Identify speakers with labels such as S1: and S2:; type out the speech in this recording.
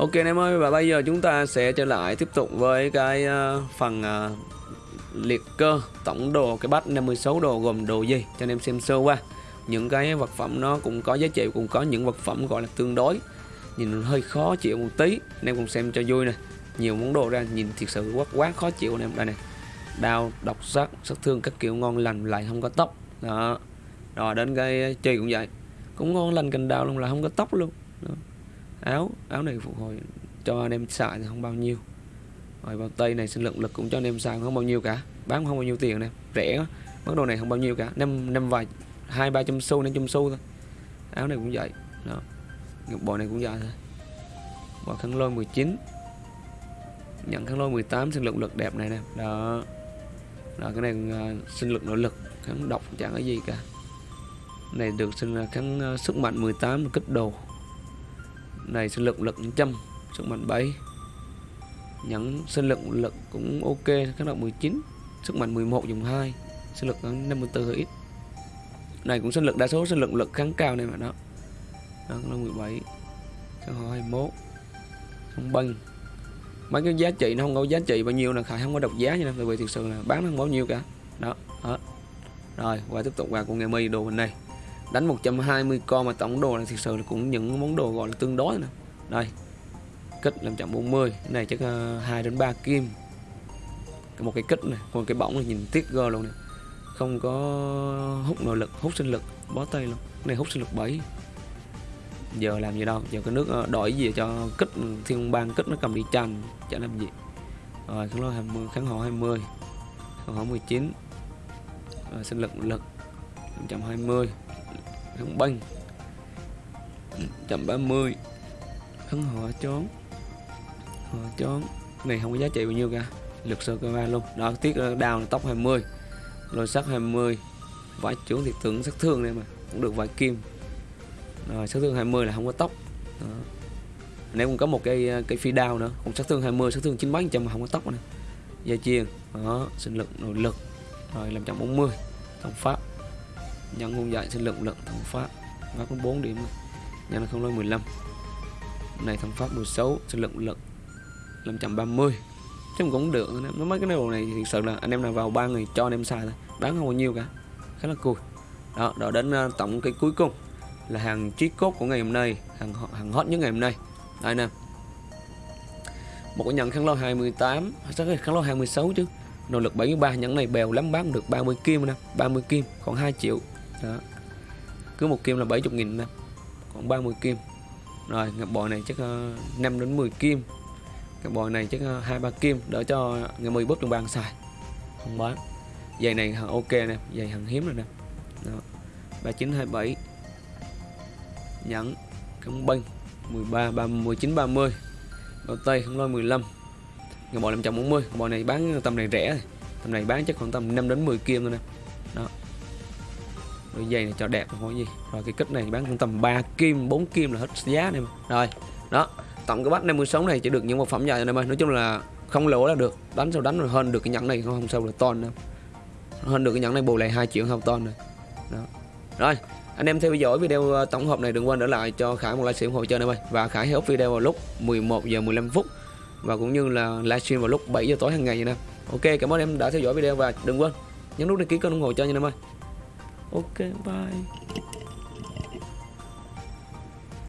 S1: Ok anh em ơi và bây giờ chúng ta sẽ trở lại tiếp tục với cái uh, phần uh, liệt cơ tổng đồ cái bát 56 đồ gồm đồ gì cho anh em xem sơ qua. Những cái vật phẩm nó cũng có giá trị cũng có những vật phẩm gọi là tương đối. Nhìn hơi khó chịu một tí anh em cùng xem cho vui nè. Nhiều món đồ ra nhìn thiệt sự quá quá khó chịu anh em đây này đau độc sắc sát thương các kiểu ngon lành lại không có tóc. Đó rồi đến cái chơi cũng vậy. Cũng ngon lành cành đào luôn là không có tóc luôn. Đó áo áo này phục hồi cho anh em xài thì không bao nhiêu. Rồi bao tay này sinh lượng lực cũng cho anh em xài không bao nhiêu cả. Bán không bao nhiêu tiền này rẻ quá. Món đồ này không bao nhiêu cả. Năm năm vài hai ba trăm xu năm trăm xu thôi. Áo này cũng vậy. Đó. Bộ này cũng vậy thôi. Bộ khăn lôi 19 nhận kháng lôi 18 sinh lượng lực đẹp này nè. Đó. Đó cái này uh, sinh lực nội lực. Kháng độc chẳng có gì cả. Này được sinh kháng uh, à, sức mạnh 18 kích đồ này sinh lực lực 100 sức mạnh 7 nhẫn sinh lực lực cũng ok, kháng động 19 sức mạnh 11 dùng 2 sinh lực 54 ít. Này cũng sinh lực đa số sinh lực lực kháng cao này mà đó. Đó là 17 kháng họ 21 không băng. Mấy cái giá trị nó không có giá trị bao nhiêu là khải không có độc giá nha tại vì thực sự là bán nó không bao nhiêu cả. Đó, hết. Rồi, qua tiếp tục qua con nghe mi, đồ hình này đánh 120 con mà tổng đồ là thực sự là cũng những món đồ gọi là tương đối nè. Đây kích làm chậm 40 cái này chắc ờ, uh, 2 đến 3 kim. Một cái kích này còn cái bóng này nhìn tiếc gơ luôn nè. Không có hút nội lực hút sinh lực bó tay luôn. Cái này hút sinh lực 7 giờ làm gì đâu giờ cái nước ờ, đổi gì cho kích ừ, thiên bang kích nó cầm đi tranh chả làm gì. Rồi kháng lôi 20 kháng hộ 20 kháng hộ 19 rồi sinh lực lực 120 kháng banh 130 kháng họ chón họ chón này, không có giá trị bao nhiêu cả. Lực sơ cơ luôn. Đó tiết đào là tóc 20 rồi sắc 20 vải trưởng thì tưởng sát thương này mà. Cũng được vài kim. Ờ, rồi sát thương 20 là không có tóc. Đó. nếu cũng có một cây ờ, cây phi đao nữa. Cũng sát thương 20 sát thương 98 trăm mà không có tóc này dây chiên. Đó, sinh lực, nội lực. Rồi, làm 140 thông pháp nhận không dạy sinh lượng lượng thông pháp. Và có 4 điểm. Nhân không nói 15 này thông pháp 16 sinh lượng lượng 530 chứ cũng được. Nó mấy cái đồ này thì sự là anh em nào vào ba người cho anh em xài thôi. Bán không bao nhiêu cả. Khá là cool đó đó đến ờ, tổng cái cuối cùng là hàng trí cốt của ngày hôm nay, hàng hàng hot nhất ngày hôm nay. Đây nè. Một cái nhận kháng lo 28 sao cái kháng lo 26 chứ? Nỗ lực 73 nhẫn này bèo lắm, bán được 30 kim nè. 30 kim còn 2 triệu đó. Cứ một kim là 70 nghìn nè còn 30 kim. Rồi ngập bò này chắc ờ, uh, 5 đến 10 kim. Cái bò này chắc ờ, hai ba kim đỡ cho ngày 10 bóp trong bàn xài. Không bán. Giày này hàng ok nè giày hàng hiếm rồi nè. Đó. 3927 nhẫn cắm banh 13 30 19 30 bao tây không lôi 15 ngày bò 540 bò này bán tầm này rẻ. Rồi tầm này bán chắc khoảng tầm 5 đến 10 kim thôi nè. Đó đôi giày này cho đẹp không có gì. Rồi cái kích này bán cũng tầm 3 kim 4 kim là hết giá này rồi đó. Tổng cái bát 56 này chỉ được những vật phẩm dài này mà. Nói chung là không lỗ là được. Đánh sao đánh rồi hơn được cái nhẫn này không, không sao được ton đâu. Hơn được cái nhẫn này bù lại hai triệu không ton rồi. Đó. Rồi anh em theo dõi video ờ, tổng hợp này đừng quên để lại cho Khải một livestream hỗ trợ em ơi và Khải hãy up video vào lúc 11 giờ 15 phút. Và cũng như là livestream vào lúc 7 giờ tối hàng ngày nha ok cảm ơn em đã theo dõi video và đừng quên nhấn nút đăng ký kênh ủng hộ cho nha em ơi ok bye